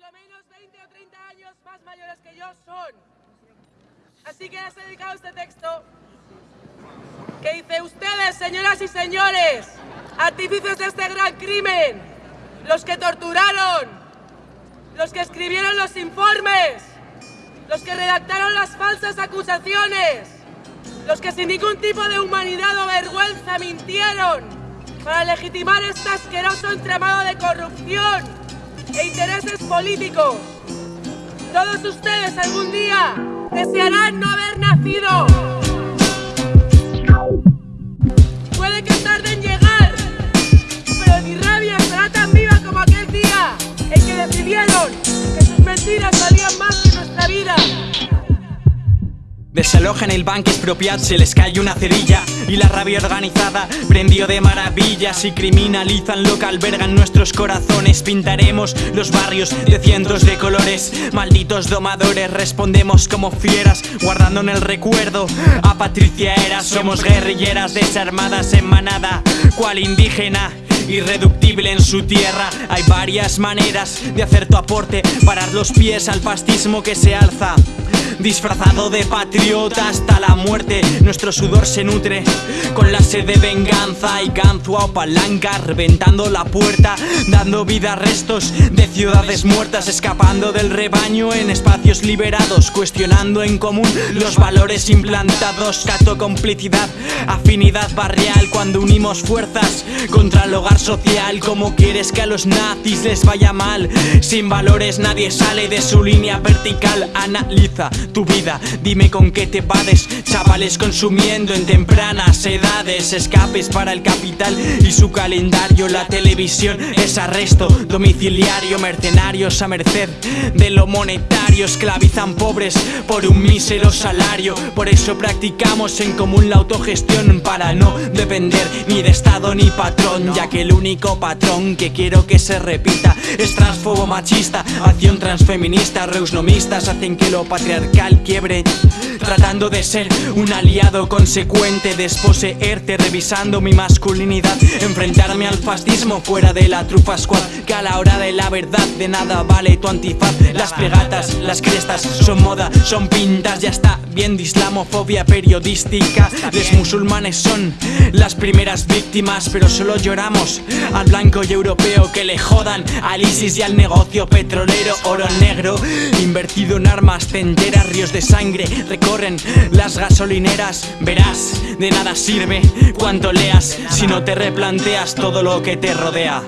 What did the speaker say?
lo menos 20 o 30 años más mayores que yo son. Así que les he dedicado este texto que dice, ustedes, señoras y señores, artífices de este gran crimen, los que torturaron, los que escribieron los informes, los que redactaron las falsas acusaciones, los que sin ningún tipo de humanidad o vergüenza mintieron para legitimar este asqueroso entramado de corrupción e intereses políticos. Todos ustedes algún día desearán no haber nacido. Desalojan el banco expropiat, se les cae una cerilla. Y la rabia organizada prendió de maravillas Y criminalizan lo que albergan nuestros corazones. Pintaremos los barrios de cientos de colores. Malditos domadores, respondemos como fieras Guardando en el recuerdo a Patricia Era Somos guerrilleras desarmadas en manada Cual indígena irreductible en su tierra. Hay varias maneras de hacer tu aporte Parar los pies al fascismo que se alza Disfrazado de patriota hasta la muerte. Nuestro sudor se nutre con la sed de venganza Y ganzua o palanca reventando la puerta Dando vida a restos de ciudades muertas Escapando del rebaño en espacios liberados Cuestionando en común los valores implantados. Cato complicidad, afinidad barrial Cuando unimos fuerzas contra el hogar social. Como quieres que a los nazis les vaya mal Sin valores nadie sale de su línea vertical. Analiza tu vida. Dime con qué te vades Chavales consumiendo en tempranas edades Escapes para el capital y su calendario La televisión es arresto domiciliario Mercenarios a merced de lo monetario Esclavizan pobres por un mísero salario. Por eso practicamos en común la autogestión Para no depender ni de estado ni patrón Ya que el único patrón que quiero que se repita Es transfobo machista, acción transfeminista Reusnomistas hacen que lo patriarcal quiebre Tratando de ser un aliado consecuente Desposeerte revisando mi masculinidad Enfrentarme al fascismo fuera de la trufa squad Que a la hora de la verdad de nada vale tu antifaz. Las pegatas, las crestas son moda, son pintas Ya está bien de islamofobia periodística. Les musulmanes son las primeras víctimas Pero solo lloramos al blanco y europeo Que le jodan al ISIS y al negocio petrolero Oro negro invertido en armas ríos de sangre recorren las gasolineras. Verás, de nada sirve cuanto leas Si no te replanteas todo lo que te rodea